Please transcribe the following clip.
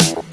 You.